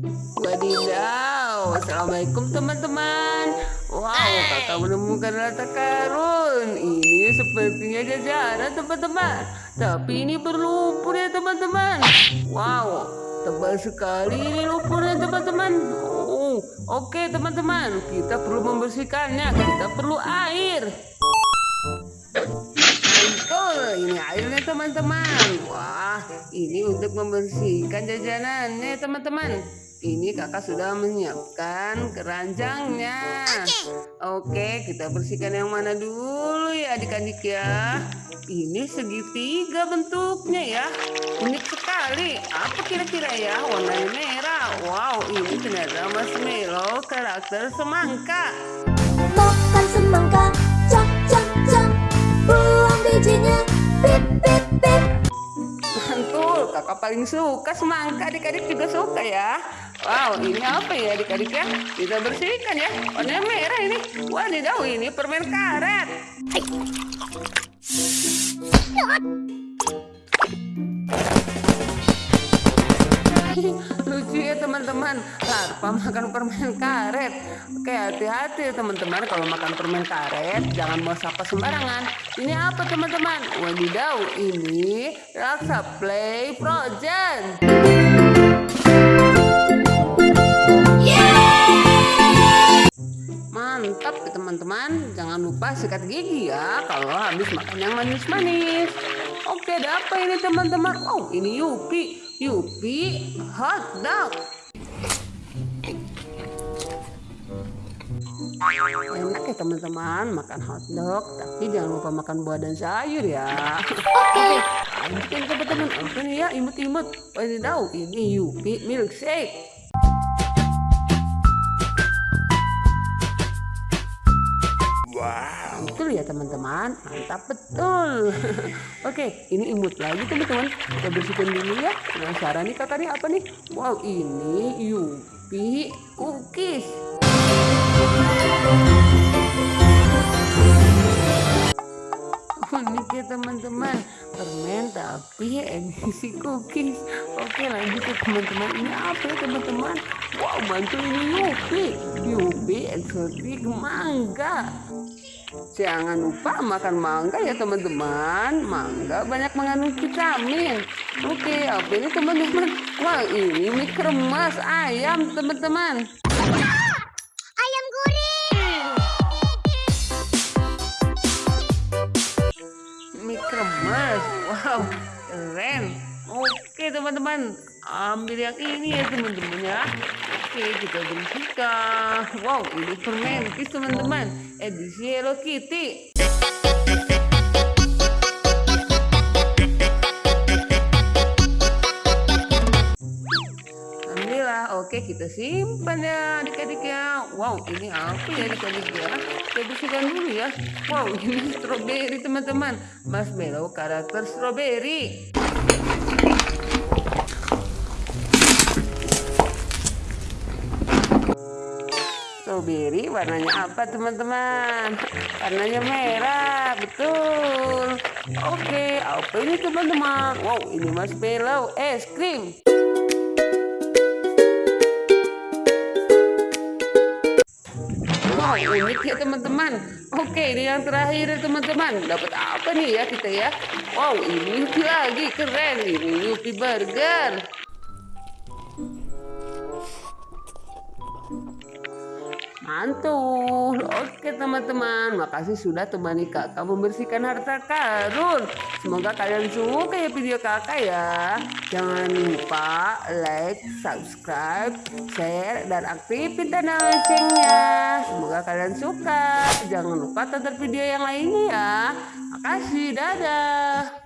Wadidaw, Assalamualaikum teman-teman. Wow, kakak menemukan harta karun. Ini sepertinya jajaran teman-teman. Tapi ini berlumpur ya teman-teman. Wow, tebal sekali ini lumpurnya teman-teman. Oh, oke okay, teman-teman. Kita perlu membersihkannya. Kita perlu air. Betul, ini airnya teman-teman. Wah, ini untuk membersihkan jajanannya teman-teman. Ini kakak sudah menyiapkan keranjangnya. Oke, kita bersihkan yang mana dulu ya adik-adik ya. Ini segitiga bentuknya ya. Unik sekali. Apa kira-kira ya? Warnanya merah. Wow, ini ternyata marshmallow karakter semangka. Makan semangka, cok cok cok. Buang bijinya, pip pip pip. Kakak paling suka semangka, adik-adik juga suka ya. Wow, ini apa ya adik-adik ya? Kita bersihkan ya. Warnanya merah ini. Wadidaw, ini permen karet. Lucu ya teman-teman. Larva makan permen karet. Oke hati-hati teman-teman. Kalau makan permen karet Jangan mau sapa sembarangan. Ini apa teman-teman? Wadidaw Ini Raksa Play Project Mantap ya teman-teman. Jangan lupa sikat gigi ya Kalau habis makan yang manis-manis. Oke ada apa ini teman-teman? Oh ini Yupi Yupi hot dog. Enak ya teman-teman makan hot dog, tapi jangan lupa makan buah dan sayur ya. Oke, lanjutin teman-teman. Oke nih ya, imut-imut. tahu ini Yupi milkshake. Wow. Betul ya teman-teman, mantap betul. Oke, ini imut lagi teman-teman. Kita bersihkan dulu ya. Penasaran nih kakak nih apa nih? Wow, ini Yupi cookies. Ya teman-teman permen tapi edisi cookies oke lanjut ya teman-teman ini apa ya teman-teman wow bantu ini Yupi Yupi eksotik mangga Jangan lupa makan mangga ya teman-teman. Mangga banyak mengandung vitamin. Oke, apa ini teman-teman? Wah, ini mie kremes ayam teman-teman. Kremes. Wow, keren. Oke teman-teman, ambil yang ini ya teman-teman ya. Oke, kita bersihkan. Wow, ini permen teman-teman. Edisi Hello Kitty. Kita simpan ya adik-adik ya. Wow, ini apa ya adik-adik ya? Kita bersihkan dulu ya. Wow, ini strawberry teman-teman. Marshmallow karakter strawberry. strawberry warnanya apa teman-teman warnanya merah betul oke apa ini teman-teman wow ini marshmallow es krim Wow, unik ya teman-teman. Oke, ini yang terakhir ya teman-teman. Dapat apa nih ya kita ya? Wow, ini lagi keren. Ini Yupi Burger. Mantul. Oke teman-teman, makasih sudah temani kakak membersihkan harta karun. Semoga kalian suka ya video kakak ya. Jangan lupa like, subscribe, share, dan aktifin tanda loncengnya. Semoga kalian suka. Jangan lupa tonton video yang lainnya ya. Makasih, dadah.